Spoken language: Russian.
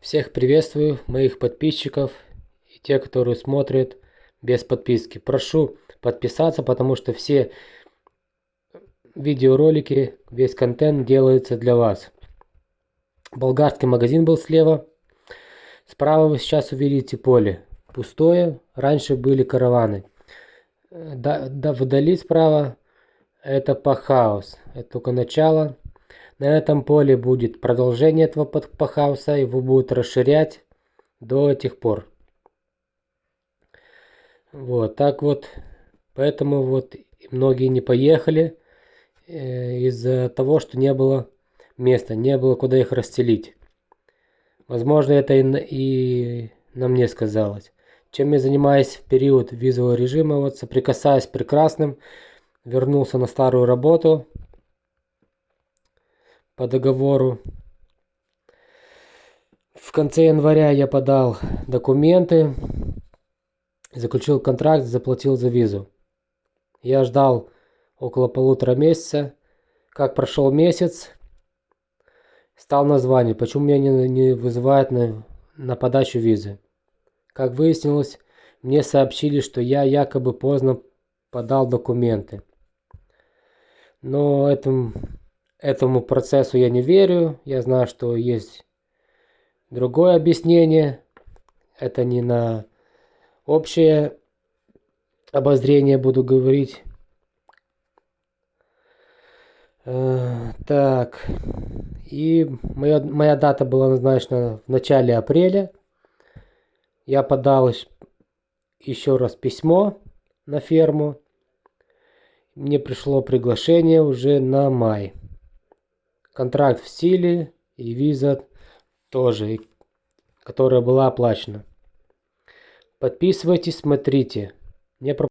Всех приветствую, моих подписчиков и те, которые смотрят без подписки. Прошу подписаться, потому что все видеоролики, весь контент делается для вас. Болгарский магазин был слева. Справа вы сейчас увидите поле. Пустое. Раньше были караваны. Да, да, вдали справа это пахаус. Это только начало. На этом поле будет продолжение этого пахауса. Его будут расширять до этих пор. Вот так вот. Поэтому вот многие не поехали э, из-за того, что не было места, не было куда их расстелить. Возможно, это и, и на мне сказалось. Чем я занимаюсь в период визового режима, вот соприкасаясь прекрасным, вернулся на старую работу по договору. В конце января я подал документы, заключил контракт, заплатил за визу. Я ждал около полутора месяца. Как прошел месяц, стал название, почему меня не, не вызывают на, на подачу визы. Как выяснилось, мне сообщили, что я якобы поздно подал документы. Но этому, этому процессу я не верю. Я знаю, что есть другое объяснение. Это не на общее обозрение буду говорить. Э, так. И моя, моя дата была назначена в начале апреля я подал еще раз письмо на ферму. Мне пришло приглашение уже на май. Контракт в силе и виза тоже, которая была оплачена. Подписывайтесь, смотрите. Не